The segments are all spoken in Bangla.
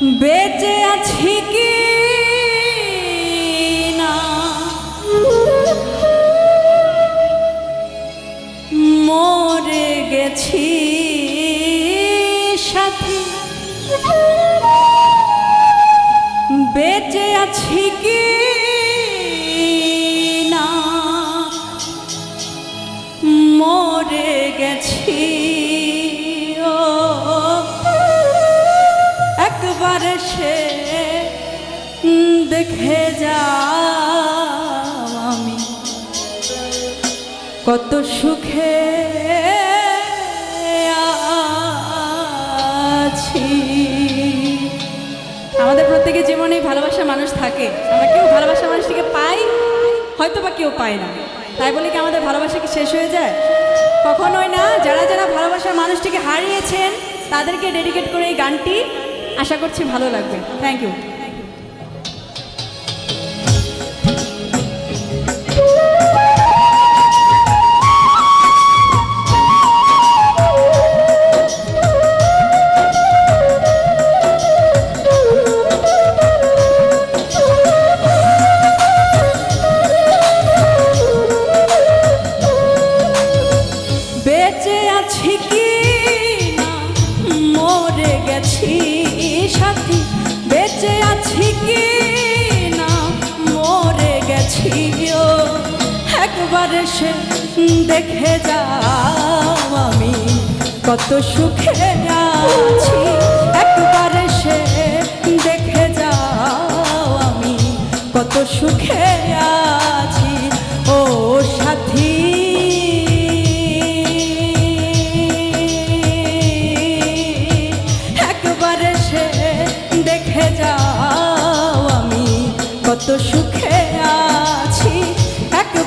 বেঁচে আছি কি না? মরে গেছি সাথী। বেঁচে আছি কি না? মরে গেছি একবার সে দেখে যা আমি। কত সুখে আছি। আমাদের প্রত্যেকের জীবনে ভালোবাসার মানুষ থাকে। আমরা কেউ ভালোবাসা মানুষটিকে পাই হয়তো বা কেউ পায় না। তাই বলে কি আমাদের ভালোবাসা কি শেষ হয়ে যায়? কখনোই না। যারা যারা ভালোবাসার মানুষটিকে হারিয়েছেন, তাদেরকে ডেডিকেট করে এই গানটি আশা করছি ভালো লাগবে। থ্যাংক ইউ বেঁচে আছি কি না? মরে গেছি একবার সে দেখে যাও আমি কত সুখে আছি। একবার সে দেখে যাও আমি কত সুখে আছি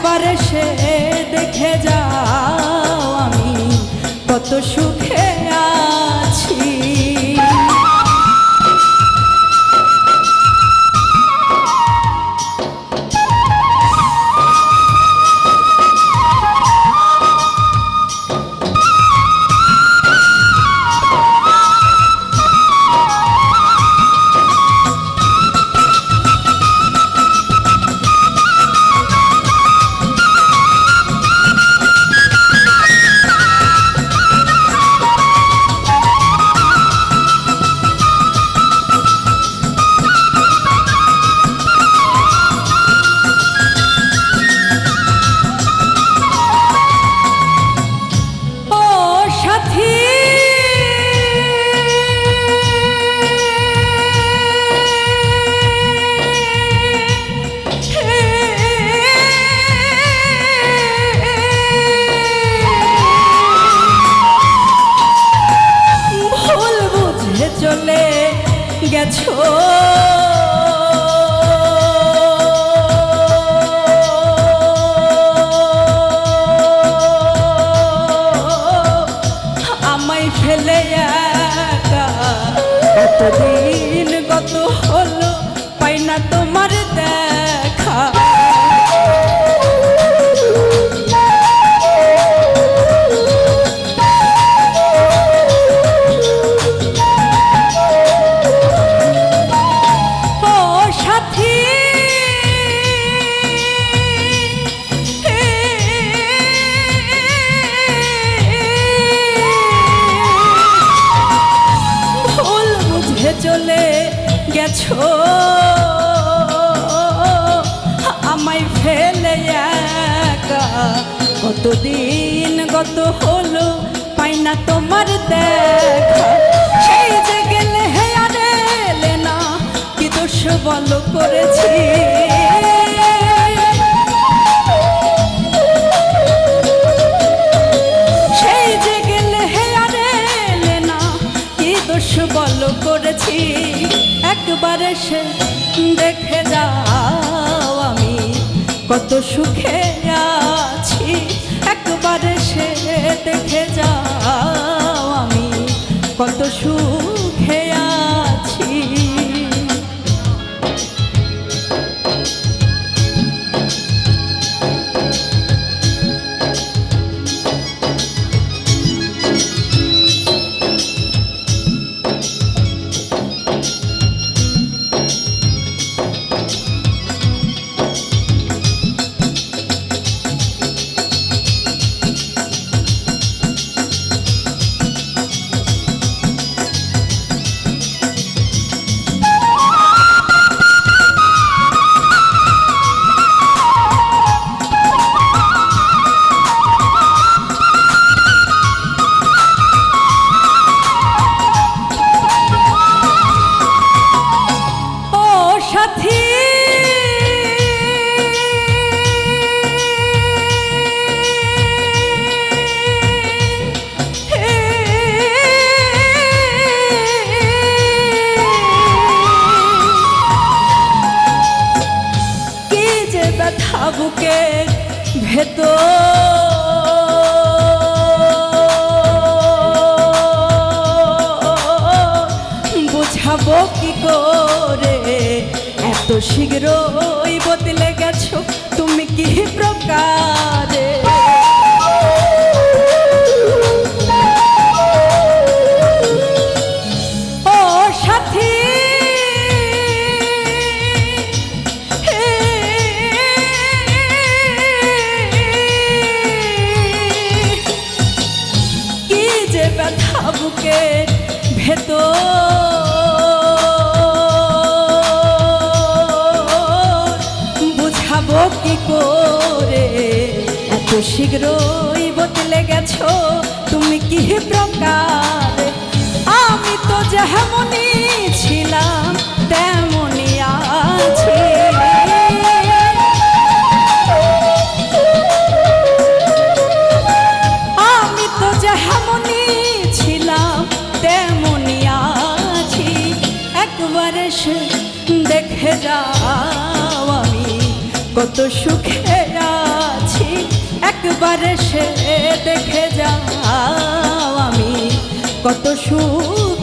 একবার সে দেখে যাও আমি কত সুখে আমায় ফেলে একা। কতদিন কতদিন গত হলো, পাই না তোমার দেখা। সেই যে গেলে হে আর না, কি দোষ বল করেছি? সেই যে গেলে হে আর না, কি দোষ বল করেছি? একবার সে দেখে যাও আমি কত সুখে শীঘ্রই বদলে গেছো তুমি কি প্রকারে? ও সাথী কি যে ভেতর শীঘ্রই বদলে গেছো, তুমি কি প্রকার? আমি তো যেমনই ছিলাম, তেমনই আছি। আমি তো যেমনই ছিলাম, তেমনই আছি। একবারে দেখে যাও আমি কত সুখে একবারে সে দেখে যাও আমি কত সুখে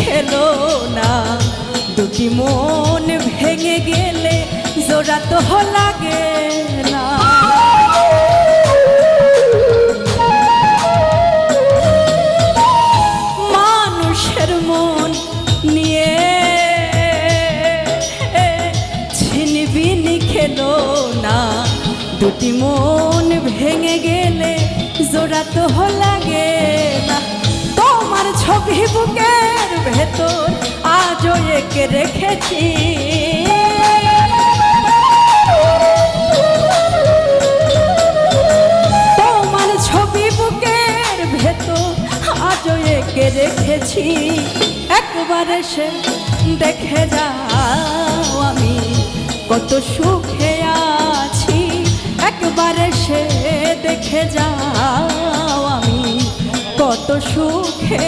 খেলো না। দুটি মন ভেঙে গেলে জোড়া তো লাগে না। মানুষের মন নিয়ে খেলো না। দুটি মন ভেঙে গেলে জোড়া তো লাগে না। তোমার ছবি বুকের ভেতর আজও একে রেখেছি। তোমার ছবি বুকের ভেতর আজও একে রেখেছি। একবার এসে দেখে যাও আমি কত সুখে আছি। একবার এসে দেখে যাও আমি কত সুখে